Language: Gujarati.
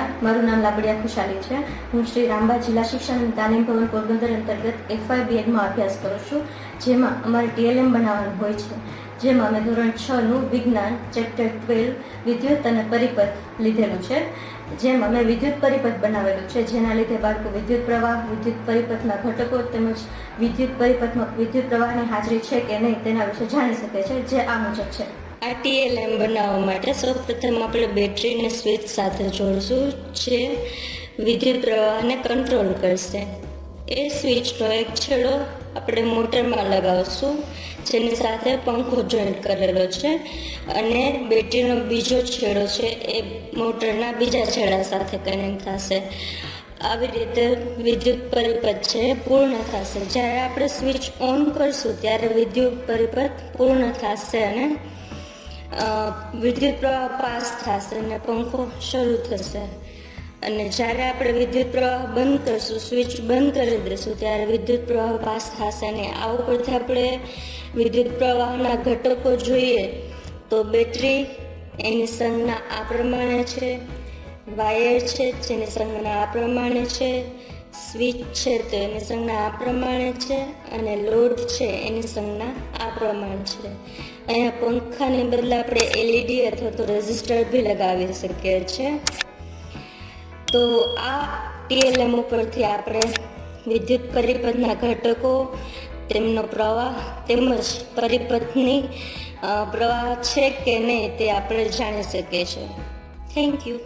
નમસ્કાર. મારું નામ લાબડિયા ખુશાલી છે. હું શ્રી રામબા જિલ્લા શિક્ષણ અને તાલીમ ભવન પોરબંદર અંતર્ગત એફઆઈ બીએડમાં અભ્યાસ કરું છું, જેમાં અમારે ટીએલએમ બનાવવાનું હોય છે. જેમાં અમે ધોરણ છનું વિજ્ઞાન ચેપ્ટર ટ્વેલ્વ વિદ્યુત અને પરિપથ લીધેલું છે. જેમ અમે વિદ્યુત પરિપથ બનાવેલું છે, જેના લીધે બાળકો વિદ્યુત પ્રવાહ, વિદ્યુત પરિપથના ઘટકો તેમજ વિદ્યુત પરિપથમાં વિદ્યુત પ્રવાહની હાજરી છે કે નહીં તેના વિશે જાણી શકે છે, જે આ મુજબ છે. આ ટીએલએમ બનાવવા માટે સૌપ્રથમ આપણે બેટરીને સ્વિચ સાથે જોડશું, જે વિદ્યુત પ્રવાહને કંટ્રોલ કરશે. એ સ્વિચનો એક છેડો આપણે મોટરમાં લગાવશું, જેની સાથે પંખો જોઈન્ટ કરેલો છે અને બેટરીનો બીજો છેડો છે એ મોટરના બીજા છેડા સાથે કનેક્ટ થશે. આવી રીતે વિદ્યુત પરિપથ છે પૂર્ણ થશે. જ્યારે આપણે સ્વિચ ઓન કરશું, ત્યારે વિદ્યુત પરિપથ પૂર્ણ થશે અને વિદ્યુત પ્રવાહ પાસ થશે અને પંખો શરૂ થશે. અને જ્યારે આપણે વિદ્યુત પ્રવાહ બંધ કરશું, સ્વિચ બંધ કરી દઈશું, ત્યારે વિદ્યુત પ્રવાહ પાસ થશે. અને આ ઉપરથી આપણે વિદ્યુત પ્રવાહના ઘટકો જોઈએ, તો બેટરી એની સંજ્ઞા આ પ્રમાણે છે, વાયર છે, જેની સંજ્ઞા આ પ્રમાણે છે સ્વિચ છે તો એની સંજ્ઞા આ પ્રમાણે છે અને લોડ છે, એની સંજ્ઞા આ પ્રમાણે છે. અહીંયા પંખાને બદલે આપણે એલઈડી અથવા તો રેઝિસ્ટર બી લગાવી શકીએ છીએ. તો આ ટીએલએમ ઉપરથી આપણે વિદ્યુત પરિપથના ઘટકો, તેમનો પ્રવાહ તેમજ પરિપથની પ્રવાહ છે કે નહીં તે આપણે જાણી શકીએ છીએ. Thank you